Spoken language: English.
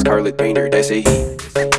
Scarlet Painter, that's a heat.